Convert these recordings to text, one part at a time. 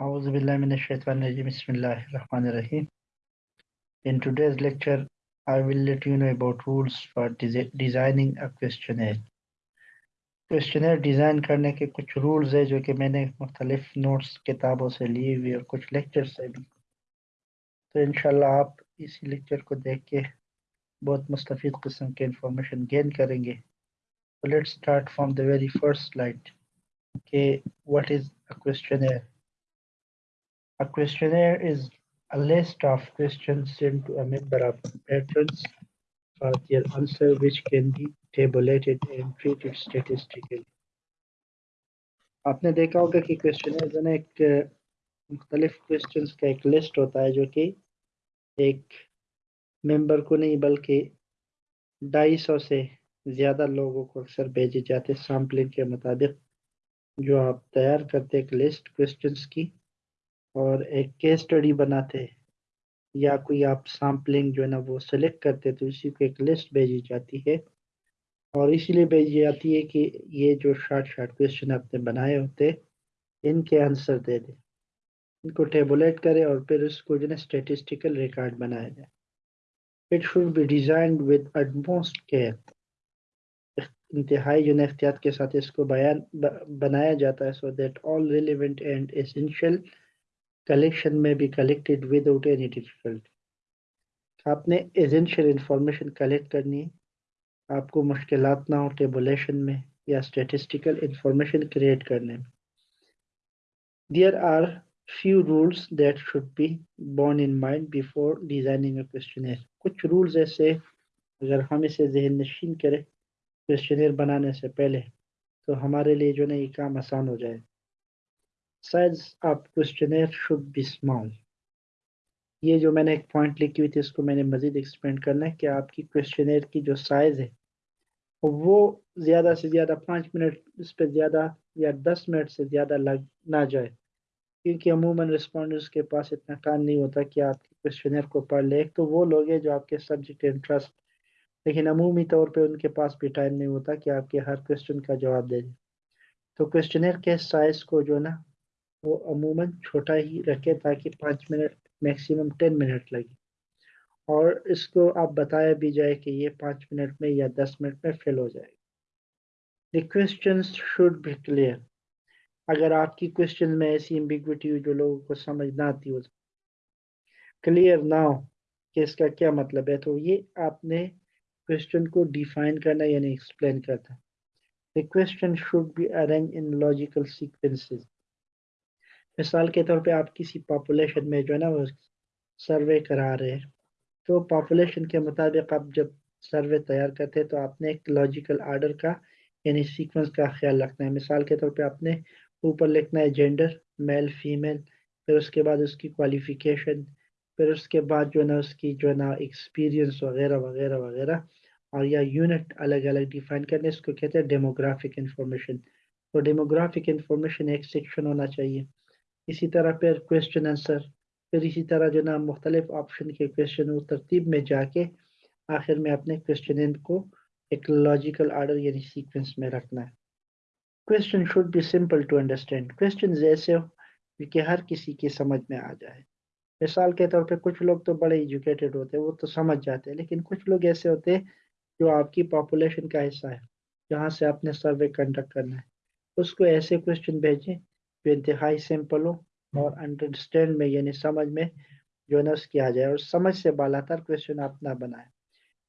Bismillahirrahmanirrahim. In today's lecture, I will let you know about rules for designing a questionnaire. Questionnaire design करने के कुछ rules है जो कि मैंने मुख्तलिफ़ नोट्स किताबों से लिए हुए और कुछ लेक्चर से भी तो इनशाला आप इसी लेक्चर को देख के बहुत मुस्तफ़ किस्म के इंफॉर्मेशन गेन करेंगे तो let's start from the very first slide के what is a questionnaire A questionnaire is a list of questions sent to a member of patrons for their answer which can be tabulated and treated statistically. आपने देखा होगा कि question में एक मुख्तलिफ़ question का एक लिस्ट होता है जो कि एक मेंबर को नहीं बल्कि ढाई सौ से ज़्यादा लोगों को अक्सर भेजे जाते सैम्पलिंग के मुताबिक जो आप तैयार करते एक लिस्ट क्वेश्चंस की और एक केस स्टडी बनाते या कोई आप सैम्पलिंग जो है ना वो सेलेक्ट करते तो इसी को एक लिस्ट भेजी जाती है। और इसीलिए भेजी जाती है कि ये जो शार्ट शार्ट क्वेश्चन आपने बनाए होते, इनके आंसर दे दें। इनको टेबुलेट करें और फिर उसको जो है स्टेटिस्टिकल रिकॉर्ड बनाया जाए। It should be design with utmost care इंतहाई जो है एहतियात के साथ इसको बयान बनाया जाता है so that all relevant and essential collection में भी कलेक्टेड विदाउट एनी डिफिकल्टी आपने एजेंशियल इंफॉर्मेशन कलेक्ट करनी है। आपको मुश्किल ना हो टेबुलेशन में या स्टेटिस्टिकल इंफॉर्मेशन क्रिएट करने में। There are few rules that should be borne in mind before designing a questionnaire कुछ rules ऐसे अगर हम इसे जहन नशीन करें क्वेश्चनर बनाने से पहले तो हमारे लिए जो ना ये काम आसान हो जाए। Size आप questionnaire should be small. ये जो मैंने एक पॉइंट लिखी हुई थी, इसको मैंने मजीद एक्सपेंड करना है कि आपकी क्वेश्चनर की जो साइज़ है, वो ज़्यादा से ज़्यादा पाँच मिनट, इस पर ज़्यादा या दस मिनट से ज़्यादा लग, ना जाए। क्योंकि अमूमन रिस्पॉन्डर्स के पास इतना टाइम नहीं होता कि आपके क्वेश्चनर को पढ़ ले। तो वो लोग हैं जो आपके सब्जेक्ट इंटरेस्ट लेकिन अमूमी तौर पे उनके पास भी टाइम नहीं होता कि आपके हर क्वेश्चन का जवाब दे दें। तो क्वेश्चनर के साइज़ को जो ना वो अमूमन छोटा ही रखें ताकि पाँच मिनट मैक्सिमम टेन मिनट लगे। और इसको आप बताया भी जाए कि ये पाँच मिनट में या दस मिनट में फेल हो जाएगा। The question should be clear अगर आपकी क्वेश्चन में ऐसी एम्बिग्विटी हुई जो लोगों को समझ ना आती हो क्लियर ना हो कि इसका क्या मतलब है तो ये आपने क्वेश्चन को डिफाइन करना यानी एक्सप्लेन करना। The question should be arrange in logical sequences मिसाल के तौर पे आप किसी पॉपुलेशन में जो है ना वो सर्वे करा रहे हैं तो पॉपुलेशन के मुताबिक आप जब सर्वे तैयार करते हैं तो आपने एक लॉजिकल आर्डर का, यानी सीक्वेंस का ख्याल रखना है। मिसाल के तौर पे आपने ऊपर लिखना है जेंडर मेल फीमेल फिर उसके बाद उसकी क्वालिफिकेशन फिर उसके बाद जो है ना उसकी जो है ना एक्सपीरियंस वगैरह वगैरह वगैरह, और या यूनिट अलग अलग डिफाइन करने इसको कहते हैं डेमोग्राफिक इंफॉर्मेशन तो डेमोग्राफिक इंफॉर्मेशन एक सेक्शन होना चाहिए। इसी तरह फिर क्वेश्चन आंसर फिर इसी तरह जो ना मुख्तलिफ़ ऑप्शन के क्वेश्चन तरतीब में जाके आखिर में अपने क्वेश्चन को एक लॉजिकल आर्डर यानी सीक्वेंस में रखना है। Question should be simple to understand question ऐसे हो कि हर किसी के समझ में आ जाए। मिसाल के तौर पे कुछ लोग तो बड़े एजुकेटेड होते हैं, वो तो समझ जाते हैं, लेकिन कुछ लोग ऐसे होते हैं जो आपकी पॉपुलेशन का हिस्सा है, जहाँ से आपने सर्वे कंडक्ट करना है। उसको ऐसे क्वेश्चन भेजें इंतहाई सिंपल हो और अंडरस्टैंड में, यानी समझ में जो ना, उसकी आ जाए। और समझ से बालातर क्वेश्चन आप ना बनाए।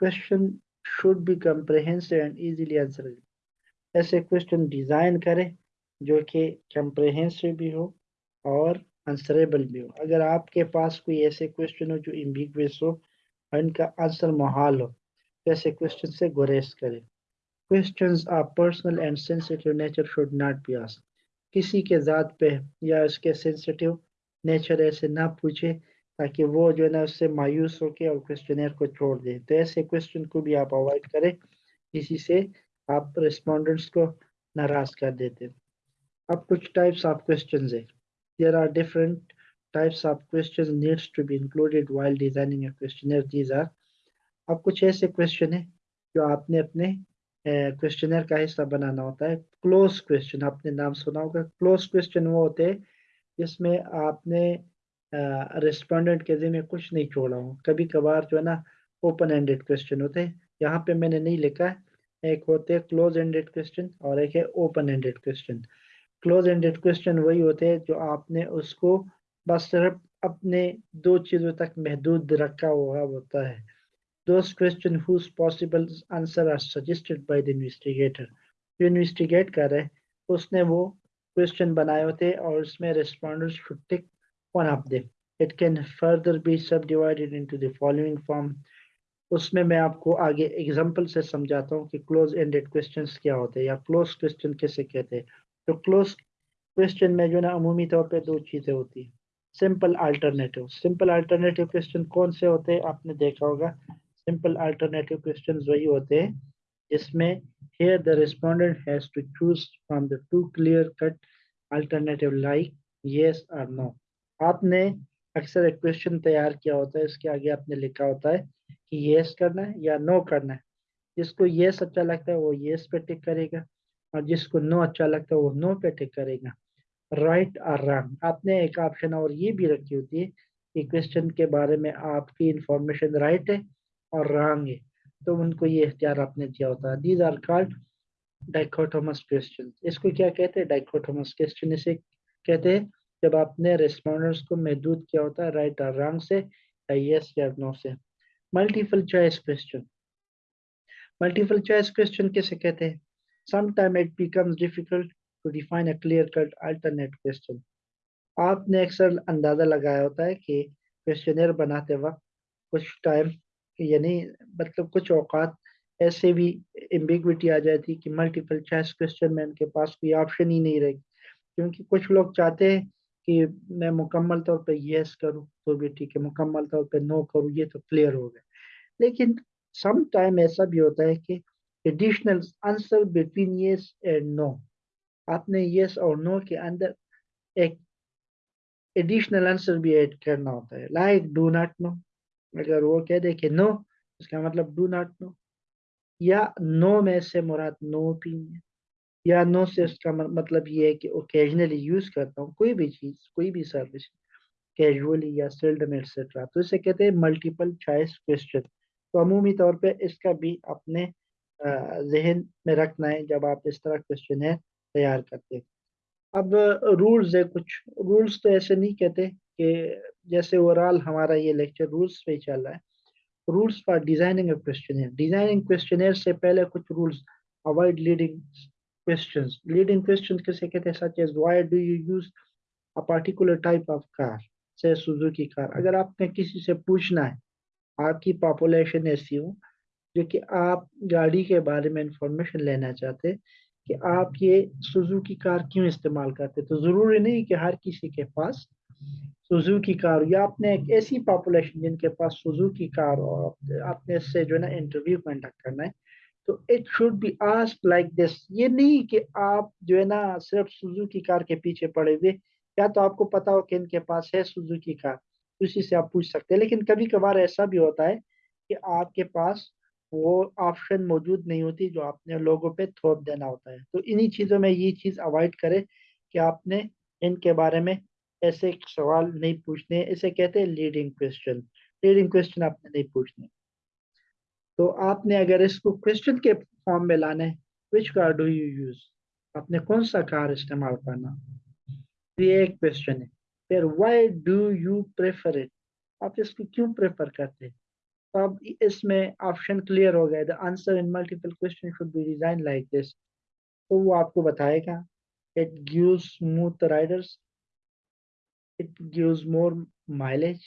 Question should be comprehensive and easily answerable ऐसे क्वेश्चन डिज़ाइन करें जो कि कम्प्रहेंसिव भी हो और आंसरेबल भी हो। अगर आपके पास कोई ऐसे क्वेश्चन हो जो इम्बिगस हो और इनका आंसर मुहाल हो तो ऐसे क्वेश्चन से गुरेज करें। Question of personal and sensitive nature should not be asked किसी के ज़ात पे या उसके सेंसिटिव नेचर ऐसे ना पूछे, ताकि वो जो है ना उससे मायूस होके और क्वेश्चनर को छोड़ दे। तो ऐसे क्वेश्चन को भी आप अवॉइड करें। इसी से आप रिस्पोंडेंट्स को नाराज़ कर देते अब कुछ टाइप्स ऑफ़ क्वेश्चन है। There are different types of question needs to be included while designing questionnaire these are अब कुछ ऐसे क्वेश्चन है जो आपने अपने क्वेश्चनर का हिस्सा बनाना होता है। क्लोज क्वेश्चन आपने नाम सुना होगा। क्लोज क्वेश्चन वो होते हैं, जिसमें आपने रिस्पोंडेंट के ज़िम्मे कुछ नहीं छोड़ा हो। कभी कभार जो है ना ओपन एंडेड क्वेश्चन होते हैं। यहाँ पे मैंने नहीं लिखा है। एक होते हैं क्लोज एंडेड क्वेश्चन और एक है open ended question close ended question वही होते हैं जो आपने उसको बस सिर्फ़ अपने दो चीज़ों तक महदूद रखा हुआ होता है। Those questions whose possible answer are suggested by the investigator. जो इन्वेस्टिगेट कर रहे, उसने वो क्वेश्चन बनाए होते और उसमें should tick one of them it can further be subdivided into the following form उसमें मैं आपको आगे एग्जांपल से समझाता हूँ कि क्लोज एंडेड क्वेश्चंस क्या होते हैं या क्लोज क्वेश्चन कैसे कहते हैं। तो क्लोज क्वेश्चन में जो ना अमूमी तौर पे दो चीज़ें होती हैं। Simple alternative simple alternative question कौन से होते हैं? आपने देखा होगा। सिंपल अल्टरनेटिव क्वेश्चंस वही होते हैं, जिसमें here the respondent has to choose from the two clear cut alternative like yes or no. आपने अक्सर एक क्वेश्चन तैयार किया होता है, इसके आगे आपने लिखा होता है कि yes करना है या no करना है। जिसको yes अच्छा लगता है, वो yes पे टिक करेगा और जिसको no अच्छा लगता है, वो no पे टिक करेगा। राइट और रॉन्ग आपने एक ऑप्शन और ये भी रखी होती है कि क्वेश्चन के बारे में आपकी इंफॉर्मेशन राइट है और रॉन्ग है तो उनको ये इख्तियार आपने दिया होता। है these are called dichotomous question इसको क्या कहते हैं? डाइकोटोमस क्वेश्चन इसे कहते हैं, जब आपने रिस्पॉन्डर्स को महदूद किया होता है राइट और रॉन्ग से, या यस या नो से। Multiple choice question multiple choice question किसे कहते हैं? Sometime it becomes difficult to define a clear cut alternate question आपने अक्सर अंदाज़ा लगाया होता है कि क्वेश्चनर बनाते वक्त कुछ टाइम यानी मतलब कुछ औकात ऐसे भी एम्बिग्विटी आ जाती कि मल्टीपल चॉइस क्वेश्चन में उनके पास कोई ऑप्शन ही नहीं रहेगी। क्योंकि कुछ लोग चाहते हैं कि मैं मुकम्मल तौर पर यस करूँ तो भी ठीक है, मुकम्मल तौर पर नो करूँ, ये तो क्लियर हो गया। लेकिन सम टाइम ऐसा भी होता है कि additional answer between yes and no आपने यस और नो के अंदर एक एडिशनल आंसर भी ऐड करना होता है। लाइक डू नॉट नो अगर वो कह दे कि नो इसका मतलब डू नॉट नो या नो में से मुराद नो ओपिनियन या नो से इसका मतलब ये है कि ओकेजनली यूज़ करता हूँ, कोई भी चीज़, कोई भी सर्विस कैजुअली या सेल्डम एक्सेट्रा तो इसे कहते हैं मल्टीपल चॉइस क्वेश्चन तो अमूमी तौर पे इसका भी अपने जहन में रखना है जब आप इस तरह क्वेश्चन है तैयार करते हैं। अब रूल्स है कुछ। रूल्स तो ऐसे नहीं कहते। कि जैसे ओवरऑल हमारा ये लेक्चर रूल्स पे चल रहा है। Rules for designing question designing question से पहले कुछ rules avoid leading question leading question किसे कहते हैं? Such as why do you use a particular type of car से सुजुकी कार अगर आपने किसी से पूछना है, आपकी पॉपुलेशन ऐसी हो, जो कि आप गाड़ी के बारे में इंफॉर्मेशन लेना चाहते, कि आप ये सुजुकी कार क्यों इस्तेमाल करते? तो ज़रूरी नहीं कि हर किसी के पास सुजुकी कार या आपने एक ऐसी पॉपुलेशन जिनके पास सुजुकी कार और आपने इससे जो है ना इंटरव्यू कंडक्ट करना है तो it should be ask like this ये नहीं कि आप जो है ना सिर्फ़ सुजुकी कार के पीछे पड़े हुए, या तो आपको पता हो कि इनके पास है सुजुकी कार उसी से आप पूछ सकते हैं। लेकिन कभी कभार ऐसा भी होता है कि आपके पास वो ऑप्शन मौजूद नहीं होती जो आपने लोगों पे थोप देना होता है। तो इन्हीं चीज़ों में ये चीज़ अवॉइड करें कि आपने इनके बारे में ऐसे सवाल नहीं पूछने, इसे कहते हैं लीडिंग क्वेश्चन लीडिंग क्वेश्चन आपने नहीं पूछने। तो आपने अगर इसको क्वेश्चन के फॉर्म में लाना which car do you use आपने कौन सा कार इस्तेमाल करना? तो ये एक क्वेश्चन है। फिर why do you prefer it आप इसको क्यों प्रेफर करते हैं? तो अब इसमें ऑप्शन क्लियर हो गया। The answer in multiple question should be design like this तो वो आपको बताएगा। It gives smooth riders it gives more mileage.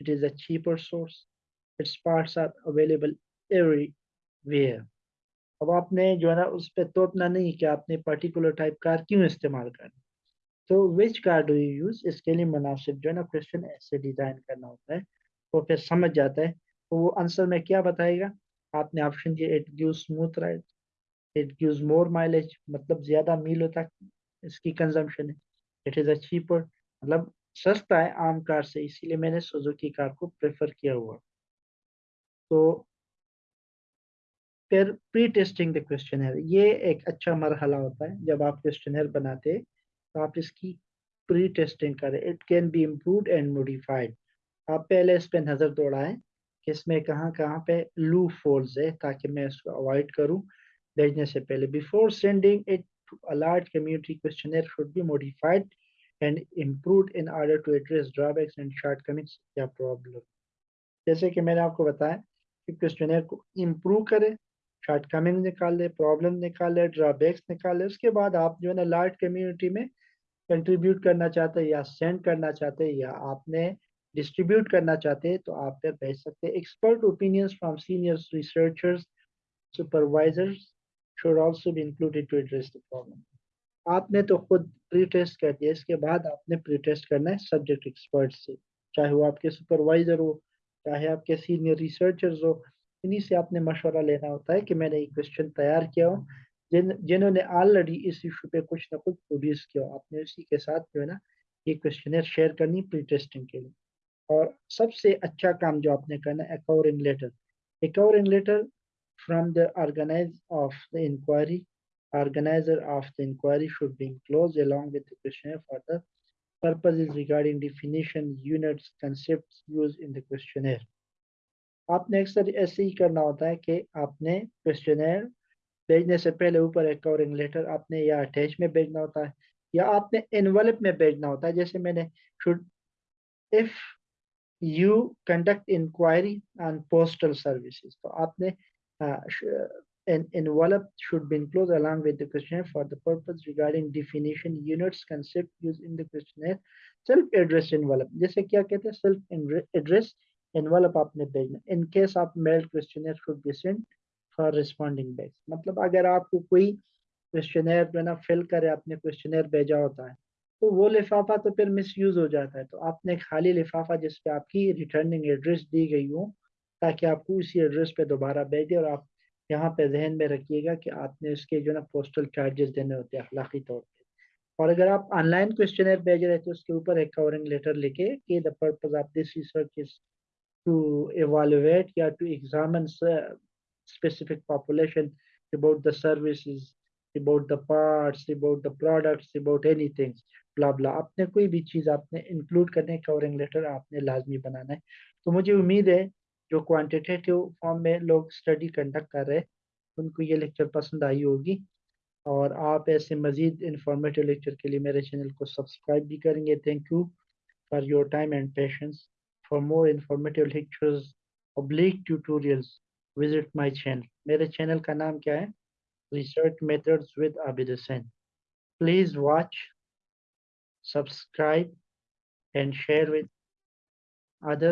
It is a cheaper source. Its parts are available everywhere. अब आपने जो है ना, उस पर तोपना नहीं कि आपने पर्टिकुलर टाइप कार क्यों इस्तेमाल करना? तो which car do you use इसके लिए मुनासिब जो है ना क्वेश्चन ऐसे डिज़ाइन करना होता है। तो फिर समझ जाता है। तो वो आंसर में क्या बताएगा? आपने ऑप्शन दिया it give smooth ride it gives more mileage मतलब ज़्यादा मीलों तक इसकी कंजम्पशन है। इट इज़ अ चीपर मतलब सस्ता है आम कार से, इसीलिए मैंने सुजुकी कार को प्रेफर किया हुआ। तो फिर प्री टेस्टिंग द क्वेश्चन ये एक अच्छा मरहला होता है, जब आप क्वेश्चन बनाते तो आप इसकी प्री टेस्टिंग करें। It can be improve and modified आप पहले इस पे नज़र दौड़ाएँ कि इसमें कहाँ कहाँ पे लू फोल्स है, ताकि मैं इसको अवॉइड करूँ। भेजने से पहले before sending it large community questionnaire should be modified and improve in order to address drawbacks and shortcomings या प्रॉब्लम जैसे कि मैंने आपको बताया कि क्वेश्चनर को इम्प्रूव करें शॉर्टकमिंग निकाल प्रॉब्लम निकाल ड्रॉबैक्स निकाल, उसके बाद आप जो है ना लार्ज कम्युनिटी में कंट्रीब्यूट करना चाहते हैं या सेंड करना चाहते हैं या आपने डिस्ट्रीब्यूट करना चाहते हैं तो आप फिर भेज सकते हैं। Expert opinions from senior researchers supervisors should also be included to address the problem आपने तो खुद प्री टेस्ट कर दिया, इसके बाद आपने प्री टेस्ट करना है सब्जेक्ट एक्सपर्ट से। चाहे वो आपके सुपरवाइजर हो, चाहे आपके सीनियर रिसर्चर्स हो, इन्हीं से आपने मशवरा लेना होता है कि मैंने ये क्वेश्चन तैयार किया हो, जिन, जिन्होंने ऑलरेडी इस इशू पे कुछ ना कुछ प्रोड्यूस किया हो। आपने उसी के साथ जो है ना, ये क्वेश्चन शेयर करनी प्री टेस्टिंग के लिए। और सबसे अच्छा काम जो आपने करना है a covering letter a covering letter from the organise of the inquiry organizer of the inquiry should be enclosed along with the questionnaire for the purposes regarding definition, units, concepts used in the questionnaire. आपने अक्सर ऐसे ही करना होता है कि आपने questionnaire भेजने से पहले ऊपर एक कवरिंग लेटर आपने या अटैच में भेजना होता है या आपने एनवलप में भेजना होता है जैसे मैंने should if you conduct inquiry on postal services तो आपने an envelope should be enclosed along with the questionnaire for the purpose regarding definition units concept used in the questionnaire self address envelope जैसे क्या कहते हैं self address envelope आपने भेजना in case आप mailed questionnaire should be sent for responding back मतलब अगर आपको कोई क्वेश्चनर जो है ना फिल करे आपने क्वेश्चनर भेजा होता है तो वो लिफाफा तो फिर मिस यूज़ हो जाता है तो आपने खाली लिफाफा जिस पे आपकी रिटर्निंग एड्रेस दी गई हो ताकि आपको उसी एड्रेस पे दोबारा भेजे और आप यहाँ पे जहन में रखिएगा कि आपने उसके जो ना पोस्टल चार्जेस देने होते हैं, अखलाकी तौर पे। और अगर आप ऑनलाइन क्वेश्चनर भेज रहे तो उसके ऊपर एक कवरिंग लेटर लिखे कि the purpose of this research is to evaluate या to examine specific population about the services, about the parts, about the products, about anything blah blah आपने कोई भी चीज़ आपने इंक्लूड करने कवरिंग लेटर आपने लाजमी बनाना है। तो मुझे उम्मीद है जो क्वांटिटेटिव फॉर्म में लोग स्टडी कंडक्ट कर रहे हैं, उनको ये लेक्चर पसंद आई होगी। और आप ऐसे मज़ीद इंफॉर्मेटिव लेक्चर के लिए मेरे चैनल को सब्सक्राइब भी करेंगे। Thank you for your time and patience for more informative lectures oblique tutorials, visit my channel. मेरे चैनल का नाम क्या है? Research methods with Abid Hussain please watch, subscribe and share with other